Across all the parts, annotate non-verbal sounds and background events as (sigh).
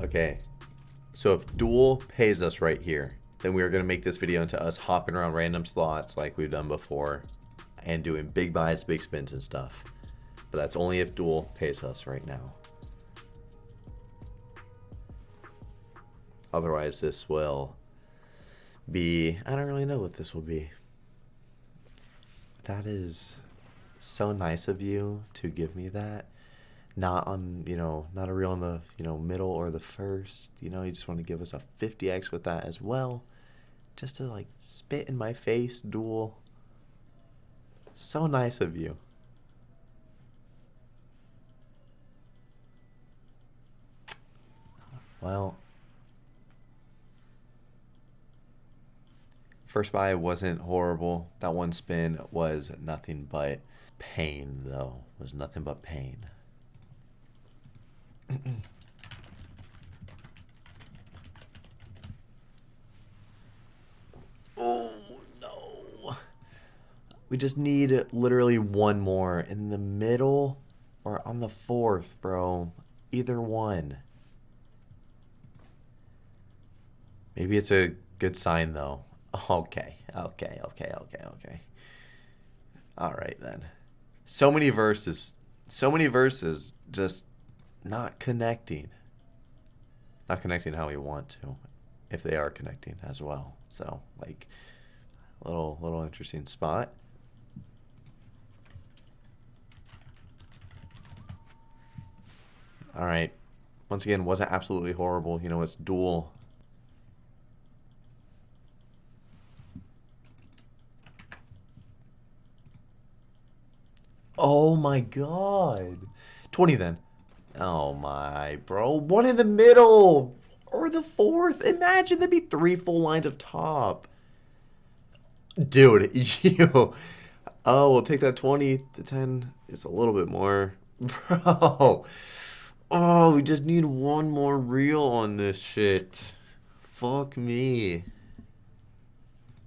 Okay. So if Duel pays us right here, then we are going to make this video into us hopping around random slots like we've done before and doing big buys, big spins and stuff. But that's only if Duel pays us right now. Otherwise, this will be... I don't really know what this will be. That is so nice of you to give me that. Not on, you know, not a reel in the, you know, middle or the first. You know, you just want to give us a 50x with that as well. Just to, like, spit in my face, duel. So nice of you. Well, first buy wasn't horrible. That one spin was nothing but pain, though. It was nothing but pain. (clears throat) oh, no. We just need literally one more in the middle or on the fourth, bro. Either one. Maybe it's a good sign, though. (laughs) Okay, okay, okay, okay, okay. All right, then. So many verses. So many verses just not connecting. Not connecting how we want to, if they are connecting as well. So, like, little, little interesting spot. All right. Once again, wasn't absolutely horrible. You know, it's Duel. Oh my god. 20 then. Oh my, bro. One in the middle. Or the fourth. Imagine there'd be three full lines of top. Dude, (laughs) you. Oh, we'll take that 20 to 10. It's a little bit more. (laughs) Bro. Oh, we just need one more reel on this shit. Fuck me.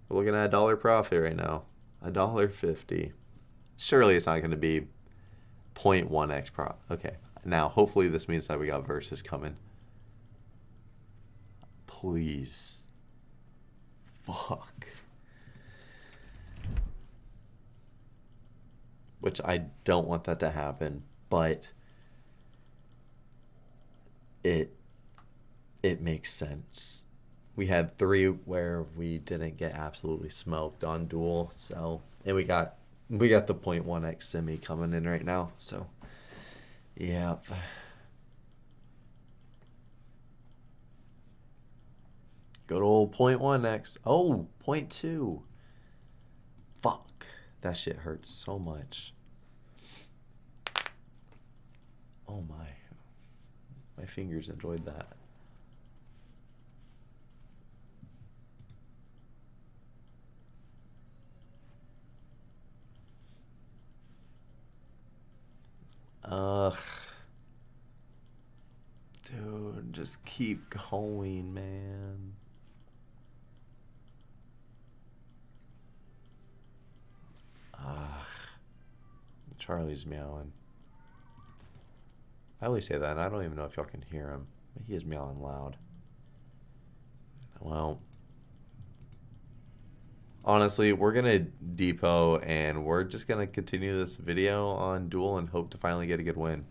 We're looking at a dollar profit right now. A dollar fifty. Surely it's not going to be 0.1x pro. Okay. Now, hopefully this means that we got verses coming. Please. Fuck. Which I don't want that to happen, but it it makes sense. We had three where we didn't get absolutely smoked on duel, so and we got we got the 0.1x semi coming in right now, so yeah. to old one next. Oh, two. Fuck. That shit hurts so much. Oh my. My fingers enjoyed that. Ugh. Dude, just keep going, man. Ugh. Charlie's meowing. I always say that, and I don't even know if y'all can hear him. But he is meowing loud. Well, honestly, we're going to depot and we're just going to continue this video on Duel and hope to finally get a good win.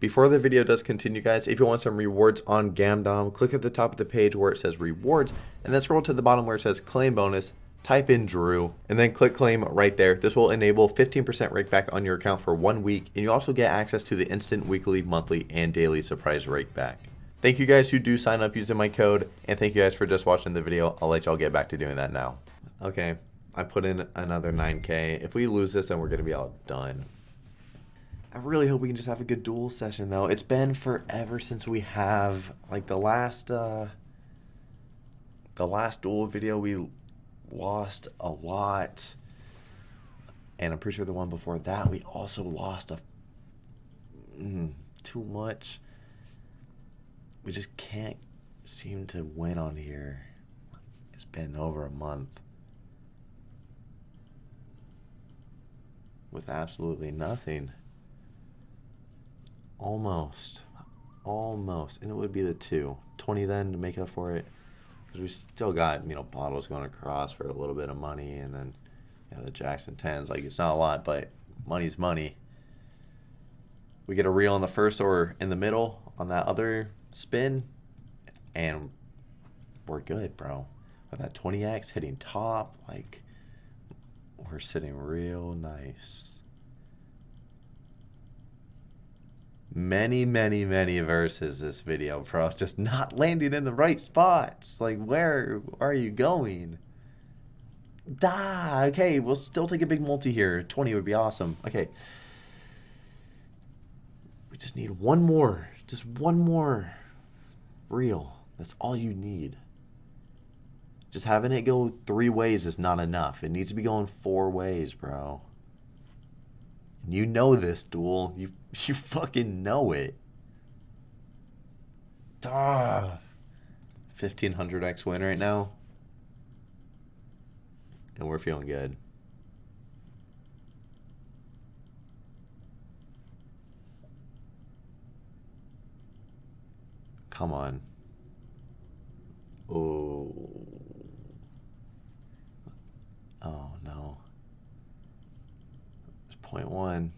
Before the video does continue, guys, if you want some rewards on Gamdom, click at the top of the page where it says rewards, and then scroll to the bottom where it says claim bonus, type in Drew, and then click claim right there. This will enable 15% rakeback on your account for one week, and you also get access to the instant weekly, monthly, and daily surprise rakeback. Thank you guys who do sign up using my code, and thank you guys for just watching the video. I'll let y'all get back to doing that now. Okay, I put in another 9k. If we lose this, then we're going to be all done. I really hope we can just have a good duel session, though. It's been forever since we have, like, the last, uh, the last duel video, we lost a lot. And I'm pretty sure the one before that, we also lost a, mm, too much. We just can't seem to win on here. It's been over a month. With absolutely nothing. Almost. Almost. And it would be the two. 20 then to make up for it. Because we still got, you know, bottles going across for a little bit of money. And then, you know, the Jackson 10s. Like, it's not a lot, but money's money. We get a reel in the first or in the middle on that other spin. And we're good, bro. With that 20x hitting top, like, we're sitting real nice. many, many, many verses this video, bro. (laughs) Just not landing in the right spots. Like, where are you going? Da, okay, we'll still take a big multi here. 20 would be awesome. Okay. We just need one more. Just one more Reel. That's all you need. Just having it go three ways is not enough. It needs to be going four ways, bro. And you know this, Duel. You (laughs) you fucking know it. Ah. 1500x win right now. And we're feeling good. Come on. Oh no. It's point one.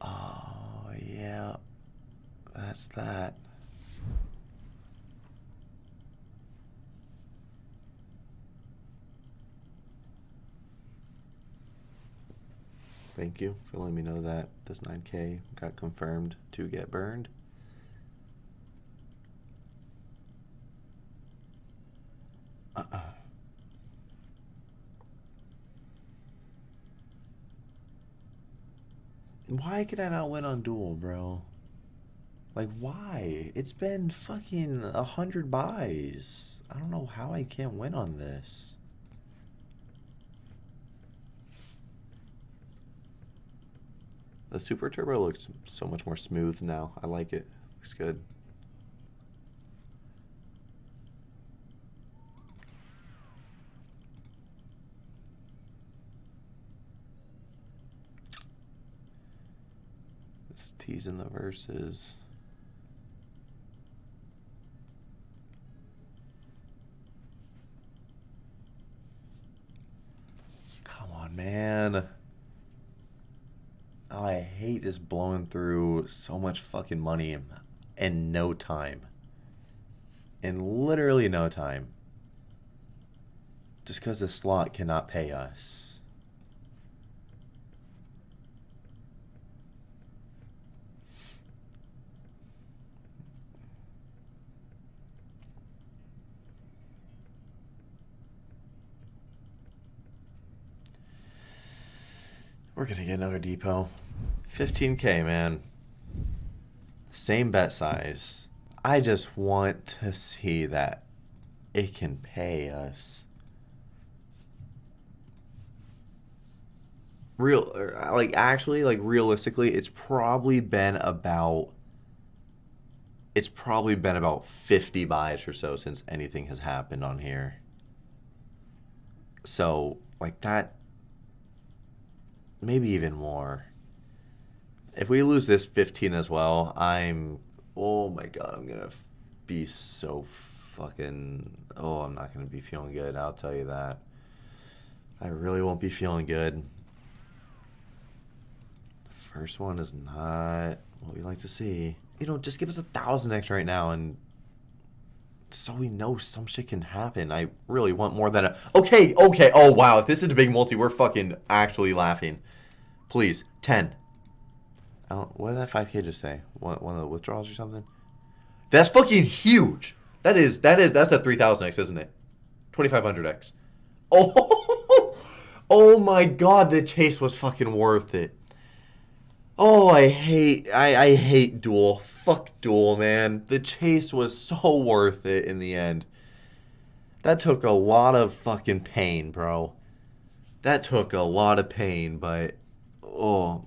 Oh, yeah. That's that. Thank you for letting me know that this 9K got confirmed to get burned. Uh-uh. Why can I not win on duel, bro? Like, why? It's been fucking a hundred buys. I don't know how I can't win on this. The Super Turbo looks so much more smooth now. I like it. Looks good. teasing the verses. Come on, man. Oh, I hate just blowing through so much fucking money in no time. In literally no time. Just because the slot cannot pay us. We're going to get another depot. 15k, man. Same bet size. I just want to see that it can pay us. Real, er, like, actually, like, realistically, it's probably been about, it's probably been about 50 buys or so since anything has happened on here. So, like, that maybe even more. If we lose this 15 as well, I'm, oh my god, I'm going to be so fucking, oh, I'm not going to be feeling good, I'll tell you that. I really won't be feeling good. The first one is not what we like to see. You know, just give us a thousand X right now and so we know some shit can happen. I really want more than a... Okay, okay. Oh, wow. If this is a big multi, we're fucking actually laughing. Please. 10. Oh, what did that 5k just say? One, one of the withdrawals or something? That's fucking huge. That is, that is, that's a 3000x, isn't it? 2500x. (laughs) Oh, oh my god, the chase was fucking worth it. Oh, I hate, I, I hate Duel. Fuck Duel, man. The chase was so worth it in the end. That took a lot of fucking pain, bro. That took a lot of pain, but oh.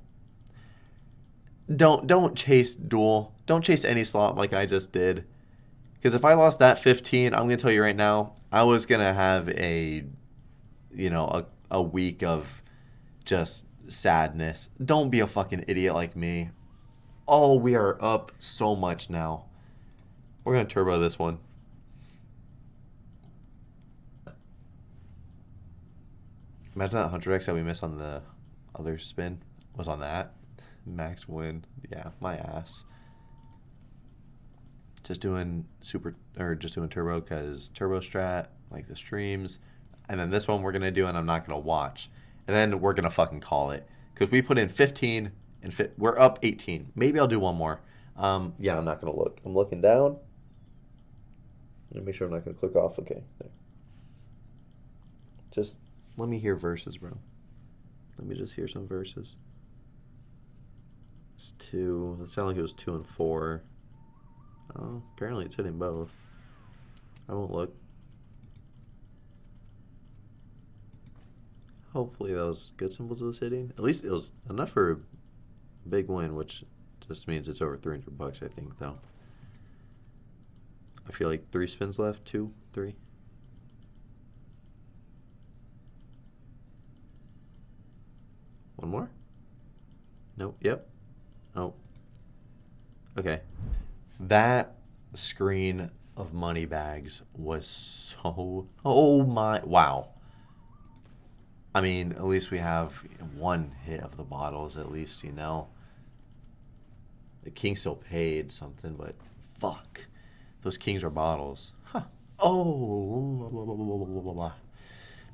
Don't don't chase Duel. Don't chase any slot like I just did. Because if I lost that 15, I'm gonna tell you right now, I was gonna have a, you know, a, a week of just sadness. Don't be a fucking idiot like me. Oh, we are up so much now. We're going to turbo this one. Imagine that 100x that we missed on the other spin was on that. Max win. Yeah, my ass. Just doing super, or just doing turbo because turbo strat, like the streams. And then this one we're to do and I'm not to watch. And then we're to fucking call it. Because we put in 15 and fit, we're up 18. Maybe I'll do one more. Um, yeah, I'm not to look. I'm looking down. Let me make sure I'm not to click off. Okay. Just let me hear verses, bro. Let me just hear some verses. It's two. It sounded like it was two and four. Oh, apparently it's hitting both. I won't look. Hopefully those good symbols was hitting. At least it was enough for a big win, which just means it's over 300 bucks, I think, though. I feel like three spins left. Two, three. One more? Nope. Yep. Oh. Okay. That screen of money bags was so. Oh my. Wow. I mean, at least we have one hit of the bottles, at least, you know. The king still paid something, but fuck. Those kings are bottles. Huh. Oh.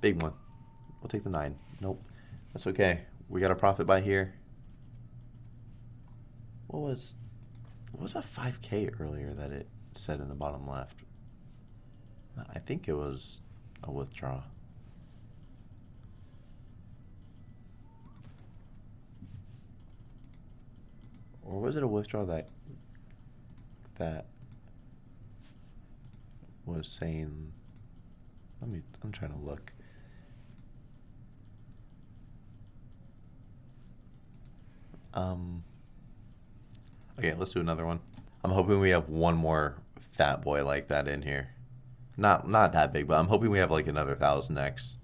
Big one. We'll take the nine. Nope. That's okay. We got a profit by here. What was what was a 5k earlier that it said in the bottom left? I think it was a withdraw. Or was it a withdraw that that was saying let me I'm trying to look. Um, okay, let's do another one. I'm hoping we have one more fat boy like that in here. Not not that big, but I'm hoping we have like another thousand X.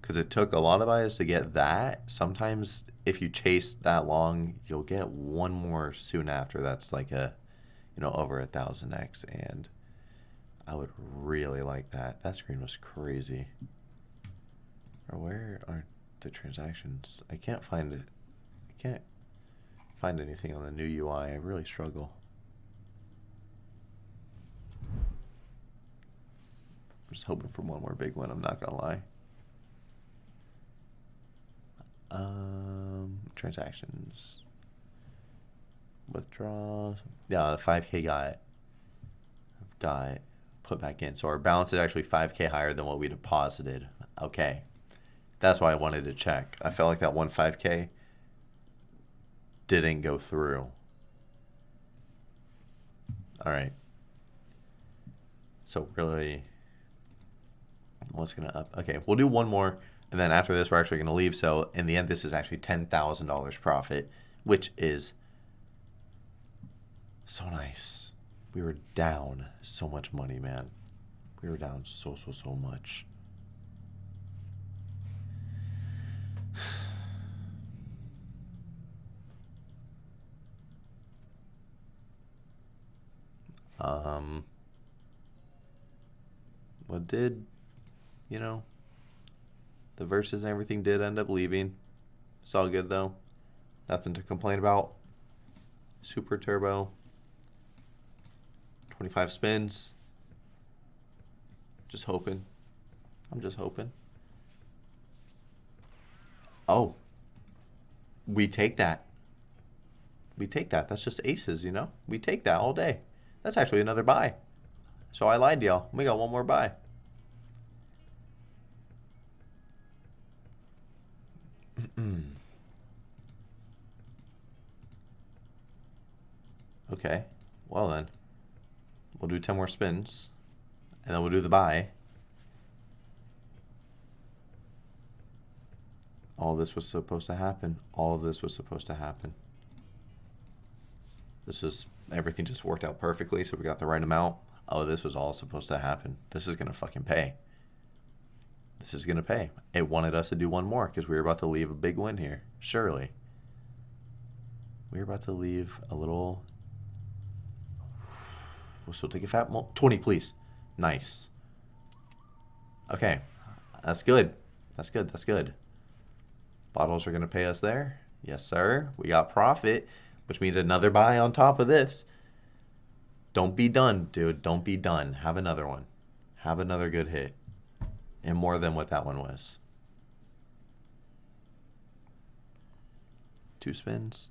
Because it took a lot of eyes to get that. Sometimes if you chase that long, you'll get one more soon after. That's like a, you know, over a thousand X. And I would really like that. That screen was crazy. Where are the transactions? I can't find it. I can't find anything on the new UI. I really struggle. I'm just hoping for one more big one, I'm not gonna lie. Um, transactions. Withdraws. Yeah, the 5K got, got put back in. So our balance is actually 5K higher than what we deposited. Okay. That's why I wanted to check. I felt like that one 5K didn't go through. All right. So really, what's gonna up? Okay, we'll do one more, and then after this, we're actually gonna leave. So in the end, this is actually ten thousand dollars profit, which is so nice. We were down so much money, man. We were down so so so much. Um, what did, you know, the verses and everything did end up leaving. It's all good though. Nothing to complain about. Super turbo. 25 spins. Just hoping. I'm just hoping. Oh. We take that. We take that. That's just aces, you know? We take that all day. That's actually another buy. So I lied to y'all. We got one more buy. (clears throat) okay. Well then. We'll do 10 more spins. And then we'll do the buy. All this was supposed to happen. All this was supposed to happen. This is everything just worked out perfectly, so we got the right amount. Oh, this was all supposed to happen. This is gonna fucking pay. This is going to pay. It wanted us to do one more because we were about to leave a big win here. Surely. We are about to leave a little. We'll still take a fat. 20, please. Nice. Okay. That's good. That's good. That's good. Bottles are going to pay us there. Yes, sir. We got profit, which means another buy on top of this. Don't be done, dude. Don't be done. Have another one. Have another good hit. And more than what that one was. Two spins.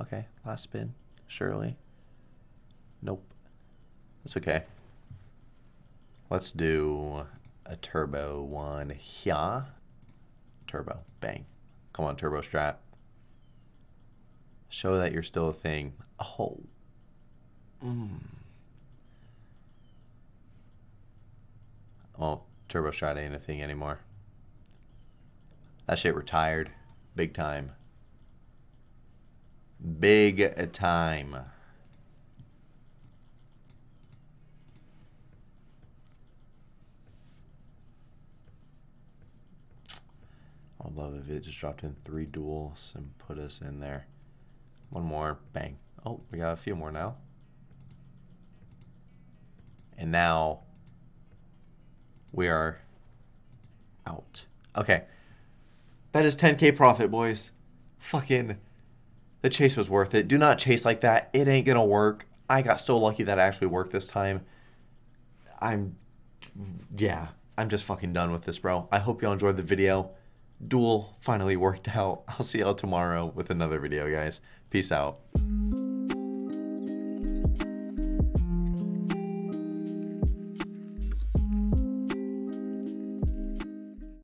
Okay, last spin. Surely. Nope. That's okay. Let's do a turbo one here. Turbo. Bang. Come on, turbo strat. Show that you're still a thing. Oh. Mm. Oh, turbo strat ain't a thing anymore. That shit retired. Big time. Big time. I'd love if it just dropped in three duels and put us in there. One more, bang. Oh, we got a few more now. And now we are out. Okay. That is 10k profit, boys. Fucking the chase was worth it. Do not chase like that. It ain't gonna work. I got so lucky that actually worked this time. I'm yeah, I'm just fucking done with this, bro. I hope y'all enjoyed the video duel finally worked out. (laughs) I'll see y'all tomorrow with another video, guys. Peace out.